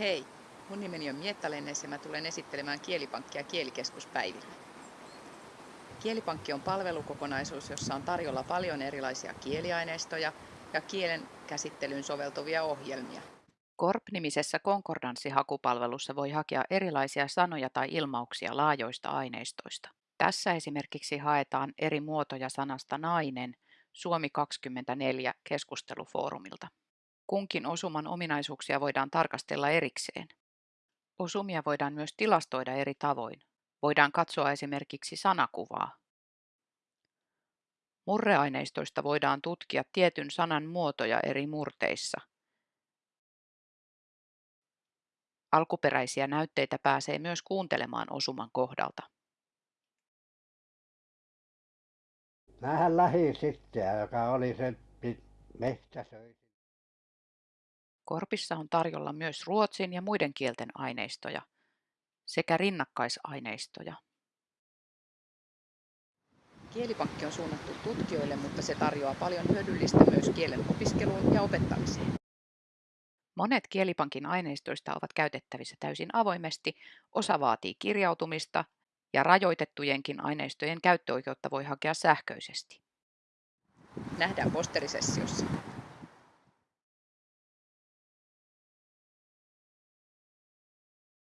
Hei, mun nimeni on Mietta Lennes ja mä tulen esittelemään Kielipankkia kielikeskuspäivillä. Kielipankki on palvelukokonaisuus, jossa on tarjolla paljon erilaisia kieliaineistoja ja kielen käsittelyyn soveltuvia ohjelmia. Korp-nimisessä konkordanssihakupalvelussa voi hakea erilaisia sanoja tai ilmauksia laajoista aineistoista. Tässä esimerkiksi haetaan eri muotoja sanasta nainen Suomi 24 keskustelufoorumilta. Kunkin osuman ominaisuuksia voidaan tarkastella erikseen. Osumia voidaan myös tilastoida eri tavoin. Voidaan katsoa esimerkiksi sanakuvaa. Murreaineistoista voidaan tutkia tietyn sanan muotoja eri murteissa. Alkuperäisiä näytteitä pääsee myös kuuntelemaan osuman kohdalta. Mähän lähdin sitten, joka oli se metsäsöi. Korpissa on tarjolla myös ruotsin ja muiden kielten aineistoja sekä rinnakkaisaineistoja. Kielipankki on suunnattu tutkijoille, mutta se tarjoaa paljon hyödyllistä myös kielen opiskeluun ja opettamiseen. Monet Kielipankin aineistoista ovat käytettävissä täysin avoimesti, osa vaatii kirjautumista ja rajoitettujenkin aineistojen käyttöoikeutta voi hakea sähköisesti. Nähdään posterisessiossa.